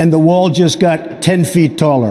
and the wall just got 10 feet taller.